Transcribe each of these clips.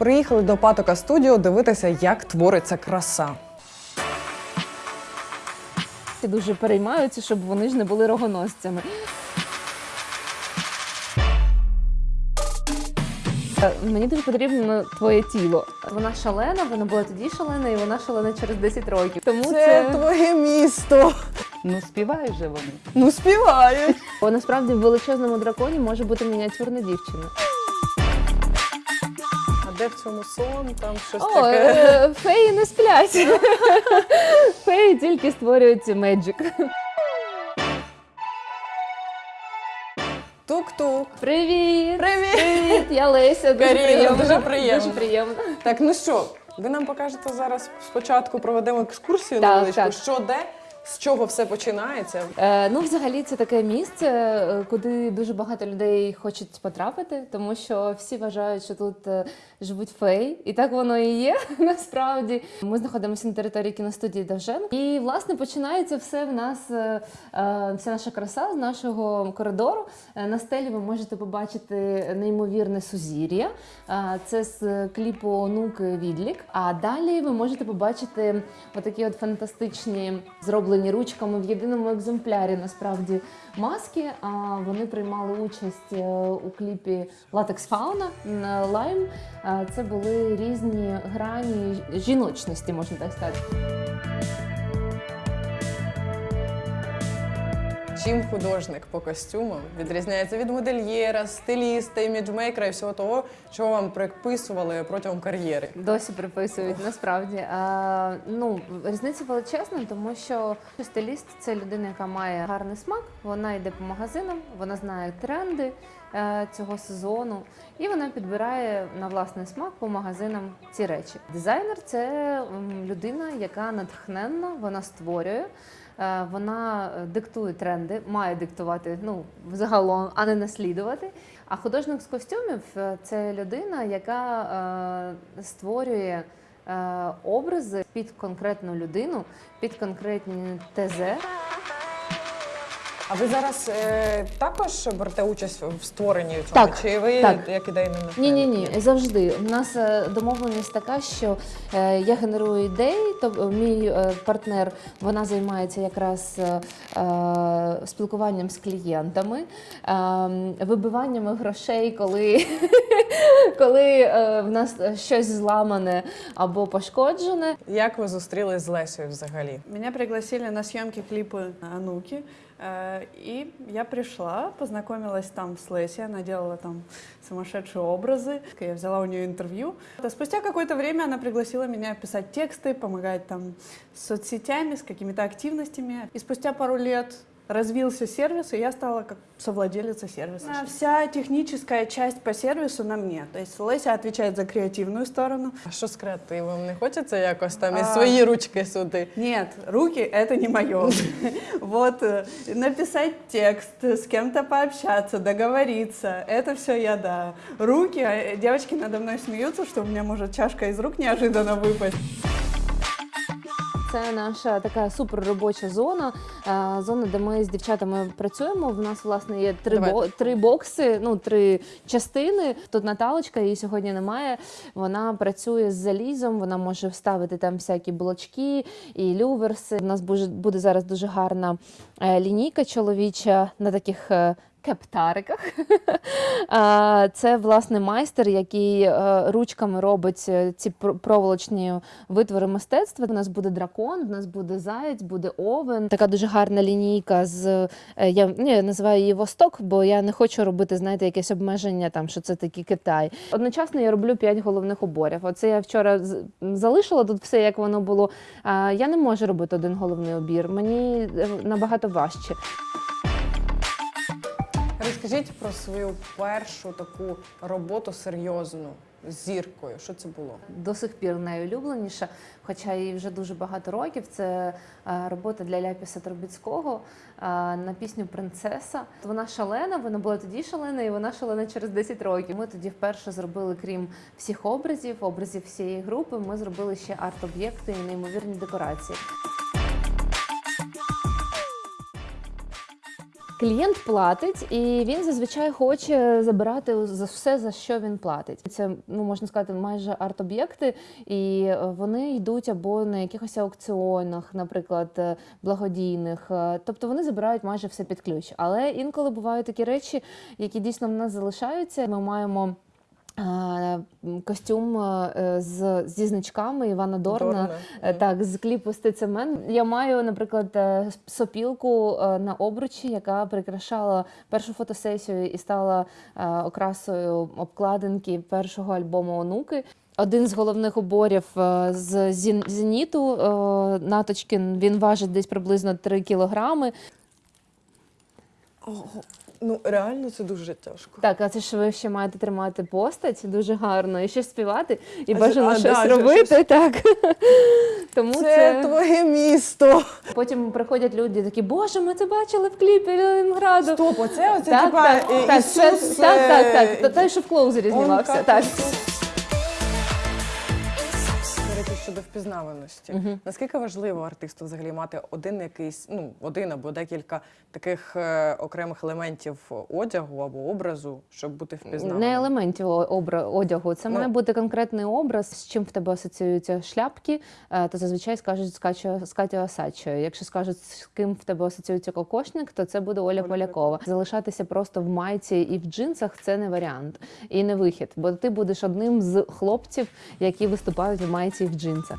Приїхали до Патока студіо дивитися, як твориться краса. Всі дуже переймаються, щоб вони ж не були рогоносцями. Е, Мені дуже потрібно твоє тіло. Вона шалена, вона була тоді шалена, і вона шалена через 10 років. Тому Це, це, твоє місто. Ну, співають же вони. Ну співають. Бо насправді в величезному драконі може бути мініатюрна дівчина. Де в цьому сон? Там щось О, таке. е, феї не сплять. Феї тільки створюють меджик. Тук-тук. Привіт! Привіт! Привіт! Я Леся. Дуже Каріна, приємно. дуже приємно. Дуже приємно. Так, ну що, ви нам покажете зараз спочатку проведемо екскурсію Так, так. що де, з чого все починається. Е, ну, взагалі, це таке місце, е, куди дуже багато людей хочуть потрапити, тому що всі вважають, що тут е, живуть феї, і так воно і є. Насправді ми знаходимося на території кіностудії Довжен. І власне починається все в нас, е, е, вся наша краса з нашого коридору. На стелі ви можете побачити неймовірне сузір'я. Це з кліпу Онук Відлік. А далі ви можете побачити отакі от фантастичні зроблені ручками в єдиному екземплярі. Насправді маски. А вони приймали участь е, у кліпі Латекс Фауна на Лайм. Е, Це були різні грані жіночності, можна так сказати. Чим художник по костюмам відрізняється від модельєра, стиліста, іміджмейкера і всього того, що вам приписували протягом кар'єри. Досі приписують насправді. А, ну, різниця величезна, тому що стиліст це людина, яка має гарний смак. Вона йде по магазинам, вона знає тренди е, цього сезону, і вона підбирає на власний смак по магазинам ці речі. Дизайнер це людина, яка натхненна, вона створює. Е, Вона е, диктує тренди, має диктувати ну загалом, а не наслідувати. А художник з костюмів е, це людина, яка створює образи під конкретну людину, під конкретні ТЗ. А ви зараз е, також берете участь в створенні цього? Так, Чи ви так. як ідейний Ні, ні, ні, завжди. У нас е, домовленість така, що е, я генерую ідеї, то мій е, партнер вона займається якраз е, е, спілкуванням з клієнтами, е, вибиваннями грошей, коли, коли е, в нас щось зламане або пошкоджене. Як ви зустрілись з Лесею взагалі? Меня пригласили на съемки клипа Ануки, и я пришла, познакомилась там с Леси, она делала там сумасшедшие образы. Я взяла у нее интервью. А Спустя какое-то время она пригласила меня писать тексты, помогать там с соцсетями, с какими-то активностями. И спустя пару лет развился сервис, и я стала как совладелица сервиса. А Вся техническая часть по сервису на мне. То есть Леся отвечает за креативную сторону, А що з креативом? Не хочеться якось там і А. свої ручки сюди? Нет, руки это не мое. Вот э, написать текст, с кем-то пообщаться, договориться, это все я да. Руки, а девочки надо мной смеются, что у меня может чашка из рук неожиданно выпасть. Це наша така супер робоча зона. е, Зона, де ми з дівчатами працюємо. В нас власне є три Давай. бо три бокси, ну три частини. Тут Наталочка, її сьогодні немає. Вона працює з залізом. Вона може вставити там всякі блочки і люверси. У нас буде буде зараз дуже гарна е, лінійка чоловіча на таких. е, Кептариках. Це власне майстер, який е, ручками робить е, ці пр- проволочні витвори мистецтва. У нас буде дракон, у нас буде заєць, буде овен. Така дуже гарна лінійка з е, я, я називаю її Восток, бо я не хочу робити, знаєте, якесь обмеження там, що це такий Китай. Одночасно я роблю п'ять головних уборів. Оце я вчора залишила тут все, як воно було. Я не можу робити один головний убір. Мені набагато важче. Розкажіть про свою першу таку роботу серйозну з зіркою. Що це було? до сих пір найулюбленіша, хоча їй вже дуже багато років. Це е, робота для Ляпіса Трубіцького е, на пісню Принцеса. Вона шалена, вона була тоді шалена, і вона шалена через 10 років. Ми тоді вперше зробили, крім всіх образів, образів всієї групи. Ми зробили ще арт-об'єкти і неймовірні декорації. Клієнт платить, і він зазвичай хоче забирати за все, за що він платить. Це ну можна сказати, майже арт-об'єкти, і е, вони йдуть або на якихось аукціонах, наприклад, е, благодійних. Е, Тобто вони забирають майже все під ключ. Але інколи бувають такі речі, які дійсно в нас залишаються. Ми маємо. Е, Костюм е, з, зі значками Івана Дорна, Дорна. Е, Так, з кліпу Стецемен. Я маю, наприклад, е, сопілку е, на обручі, яка прикрашала першу фотосесію і стала е, окрасою обкладинки першого альбому онуки. Один з головних уборів е, з зеніту е, Наточкін він важить десь приблизно 3 кілограми. Ну реально це дуже тяжко. Так, а це ж ви ще маєте тримати постать дуже гарно і ще співати, і А бажано а, щось да, робити. щось. Так. Тому Це, це... твоє місто. Потім приходять люди такі, боже, ми це бачили в кліпі Ленинграду. Стоп, оце оце Так, типа так, Ісус... так, це, Ісус, так, так, так. е, Та- Той, що в клоузері знімався. Так. Впізнаваності. Наскільки важливо артисту взагалі мати один якийсь, ну один або декілька таких е, окремих елементів одягу або образу, щоб бути впізнаваним? Не елементів обра- одягу. Це Ну. має бути конкретний образ, з чим в тебе асоціюються шляпки, е, то зазвичай скажуть з Катю- Осадчою. Якщо скажуть, з ким в тебе асоціюється кокошник, то це буде Оля Оля Полякова. Залишатися просто в майці і в джинсах це не варіант і не вихід, бо ти будеш одним з хлопців, які виступають в майці і в джинсах.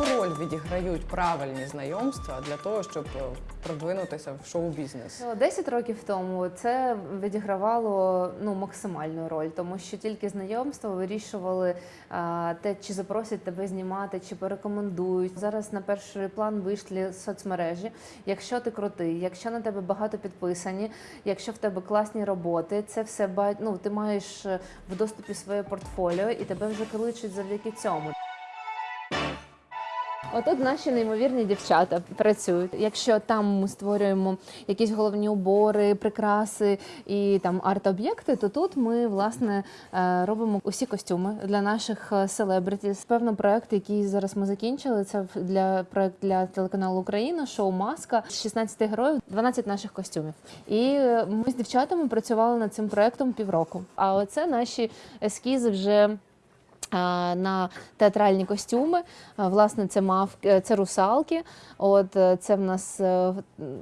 яку роль відіграють правильні знайомства для того, щоб е, продвинутися в шоу-бізнес? 10 років тому це відігравало ну максимальну роль, тому що тільки знайомства вирішували а, те, чи запросять тебе знімати, чи порекомендують. Зараз на перший план вийшли соцмережі. Якщо ти крутий, якщо на тебе багато підписані, якщо в тебе класні роботи, це все ну, ти маєш е, в доступі своє портфоліо, і тебе вже кличуть завдяки цьому. Отут наші неймовірні дівчата працюють. Якщо там ми створюємо якісь головні убори, прикраси і там арт-об'єкти, то тут ми власне е, робимо усі костюми для наших селебриті. Певно, проект, який зараз ми закінчили, це для проект для телеканалу Україна, шоу Маска з 16 героїв, 12 наших костюмів. І е, ми з дівчатами працювали над цим проектом півроку. А оце наші ескізи вже на театральні костюми. Власне, це мавки, це русалки. От е, це в нас е,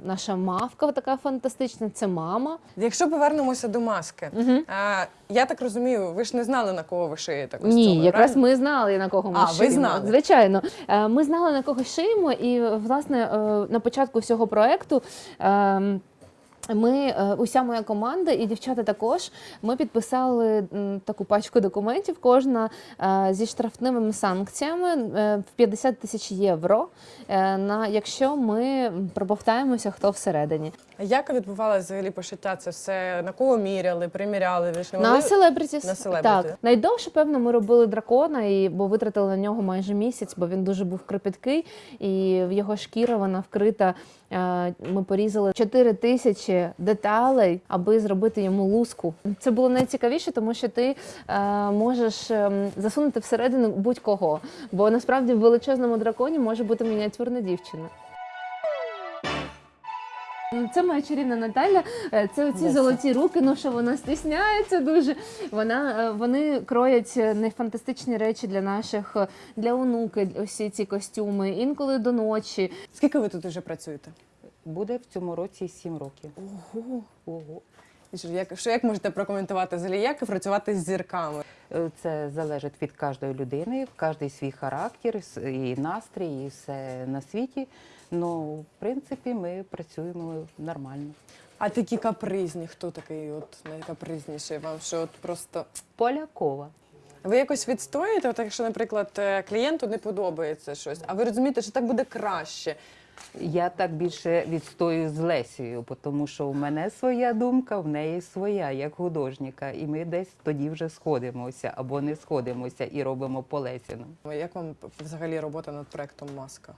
наша мавка така фантастична. Це мама. Якщо повернемося до маски, Мгм. а, я так розумію, ви ж не знали на кого ви шиєте костюми, Ні, якраз ми знали на кого ми А, ви знали? Звичайно, Е, ми знали на кого шиємо, і власне е, на початку всього проекту. Ми, е, уся моя команда і дівчата також, ми підписали таку пачку документів, кожна е, зі штрафними санкціями е, в 50 тисяч євро, на якщо ми пробовтаємося, хто всередині. Як відбувалося взагалі пошиття? Це все на кого міряли, приміряли? Ви ж не На могли? На. Так. Найдовше, певно, ми робили дракона, і, бо витратили на нього майже місяць, бо він дуже був кропіткий, і в його шкіра вона вкрита. Ми порізали 4 тисячі деталей, аби зробити йому луску. Це було найцікавіше, тому що ти е, можеш ем, засунути всередину будь-кого. Бо насправді в величезному драконі може бути мініатюрна дівчина. Це моя чарівна Наталя. Е, Це оці золоті руки. Ну що вона стісняється дуже. Вона е, вони кроять е, нефантастичні речі для наших для онуки. Усі ці костюми. Інколи до ночі. Скільки ви тут вже працюєте? Буде в цьому році 7 років. Ого. Ого. Що, як, що як можете прокоментувати взагалі, як працювати з зірками? Е, Це залежить від кожної людини, кожний свій характер, і настрій, і все на світі. Ну, в принципі, ми працюємо нормально. А такі капризні, хто такий от найкапризніший вам? Що от просто Полякова. ви якось відстоїте, от якщо, наприклад, е, клієнту не подобається щось, а ви розумієте, що так буде краще. Я так більше відстою з Лесією, тому що у мене своя думка, в неї своя, як художника. І ми десь тоді вже сходимося або не сходимося і робимо по Лесіну. Як вам взагалі робота над проектом Маска?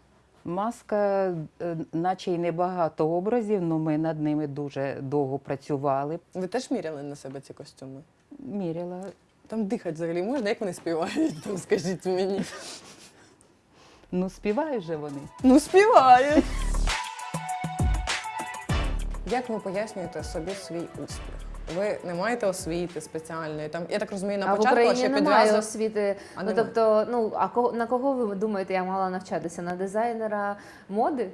Маска, е, наче й небагато образів, але ми над ними дуже довго працювали. Ви теж міряли на себе ці костюми? Міряла. Там дихати взагалі можна, як вони співають? Там скажіть мені. Ну, співають же вони. Ну, співають. Як ви пояснюєте собі свій успіх? Ви не маєте освіти спеціальної. Там я так розумію, на а в початку Україні ще немає підв'язок. освіти. А ну немає. тобто, ну а кого на кого ви думаєте, я мала навчатися? На дизайнера моди?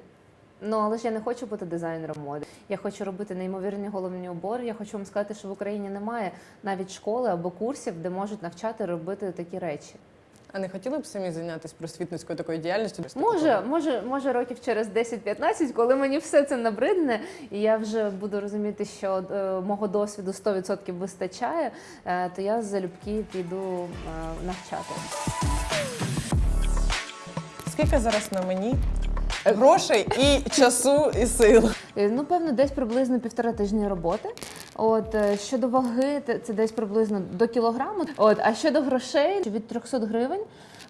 Ну але ж я не хочу бути дизайнером моди. Я хочу робити неймовірні головні убори. Я хочу вам сказати, що в Україні немає навіть школи або курсів, де можуть навчати робити такі речі. А не хотіли б самі зайнятися просвітницькою такою діяльністю? Може, може, може, років через 10-15, коли мені все це набридне, і я вже буду розуміти, що е, мого досвіду 100% вистачає, е, то я залюбки піду е, навчати. Скільки зараз на мені грошей і часу, і сил? Е, Ну, певно, десь приблизно півтора тижні роботи. От е, щодо ваги, це десь приблизно до кілограму. От, а щодо грошей від 300 гривень.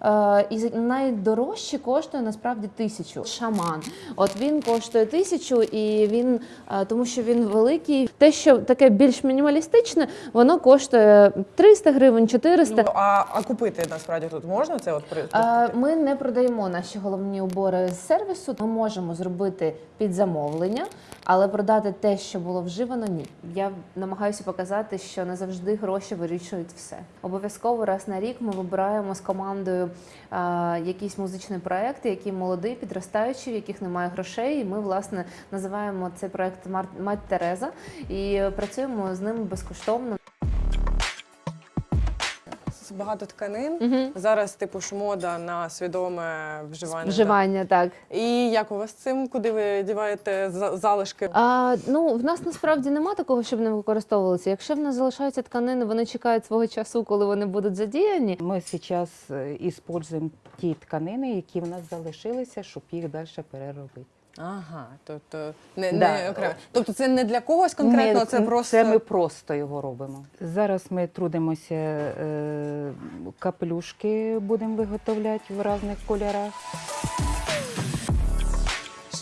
Е, і найдорожче коштує насправді тисячу. Шаман. От він коштує тисячу, і він е, тому, що він великий. Те, що таке більш мінімалістичне, воно коштує 300 гривень, 400. Ну, а, а купити насправді тут можна це от при Е, Ми не продаємо наші головні убори з сервісу. Ми можемо зробити під замовлення, але продати те, що було вживано, ні. Я намагаюся показати, що не завжди гроші вирішують все. Обов'язково раз на рік ми вибираємо з командою якісь музичні проекти, які молоді, підростаючі, в яких немає грошей. І ми власне називаємо цей проект «Мар- Мать Тереза і е, працюємо з ними безкоштовно. Багато тканин. Мгм. Зараз типу ж мода на свідоме вживання. Вживання так. так. І як у вас з цим? Куди ви діваєте за- залишки? А, ну, в нас насправді нема такого, щоб не використовувалися. Якщо в нас залишаються тканини, вони чекають свого часу, коли вони будуть задіяні. Ми зараз використовуємо ті тканини, які в нас залишилися, щоб їх далі переробити. Ага, тобто не, Да. не окремо. Тобто це не для когось конкретно, Ми- це просто Це ми просто його робимо. Зараз ми трудимося, е, капелюшки будемо виготовляти в різних кольорах.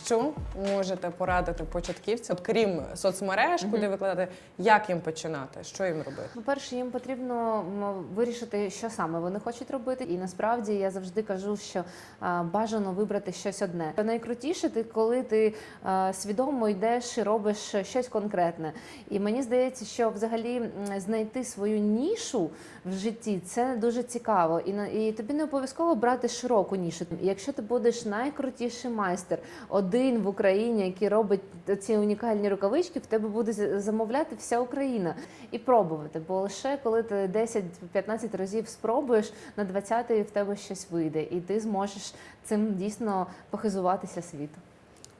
Що можете порадити початківцям, от крім соцмереж, куди викладати, як їм починати, що їм робити? По-перше, їм потрібно вирішити, що саме вони хочуть робити. І насправді я завжди кажу, що а, бажано вибрати щось одне. Найкрутіше ти, коли ти а, свідомо йдеш і робиш щось конкретне. І мені здається, що взагалі знайти свою нішу в житті це дуже цікаво. І на і тобі не обов'язково брати широку нішу. Якщо ти будеш найкрутіший майстер, один в Україні, який робить ці унікальні рукавички, в тебе буде замовляти вся Україна і пробувати. Бо лише коли ти 10-15 разів спробуєш, на 20-й в тебе щось вийде, і ти зможеш цим дійсно похизуватися світу.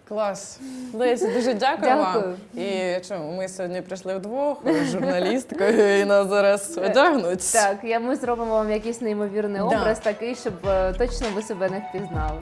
Клас. Лесі, дуже дякую, Дякую. вам. І чому ми сьогодні прийшли вдвох з журналісткою і нас зараз одягнуть. Так, я ми зробимо вам якийсь неймовірний Да. образ, такий, щоб е, точно ви себе не впізнали.